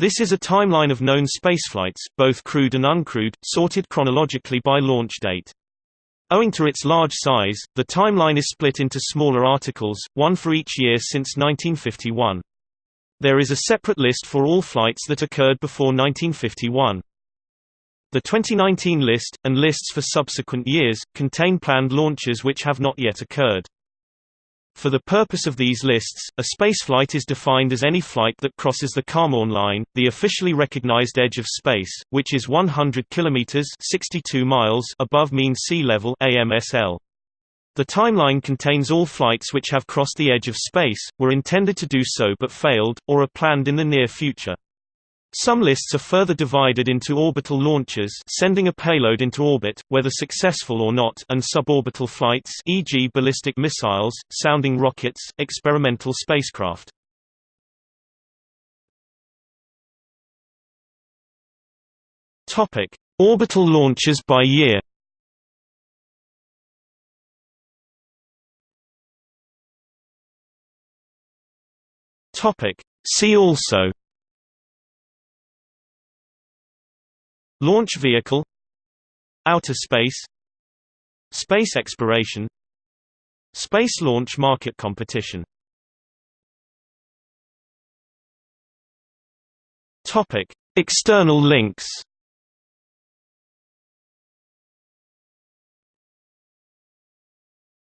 This is a timeline of known spaceflights, both crewed and uncrewed, sorted chronologically by launch date. Owing to its large size, the timeline is split into smaller articles, one for each year since 1951. There is a separate list for all flights that occurred before 1951. The 2019 list, and lists for subsequent years, contain planned launches which have not yet occurred. For the purpose of these lists, a spaceflight is defined as any flight that crosses the Kármán line, the officially recognized edge of space, which is 100 kilometers (62 miles) above mean sea level (AMSL). The timeline contains all flights which have crossed the edge of space, were intended to do so but failed, or are planned in the near future. Some lists are further divided into orbital launches sending a payload into orbit, whether successful or not and suborbital flights e.g. ballistic missiles, sounding rockets, experimental spacecraft. Orbital launches by year See also Launch vehicle Outer space Space exploration Space launch market competition. External links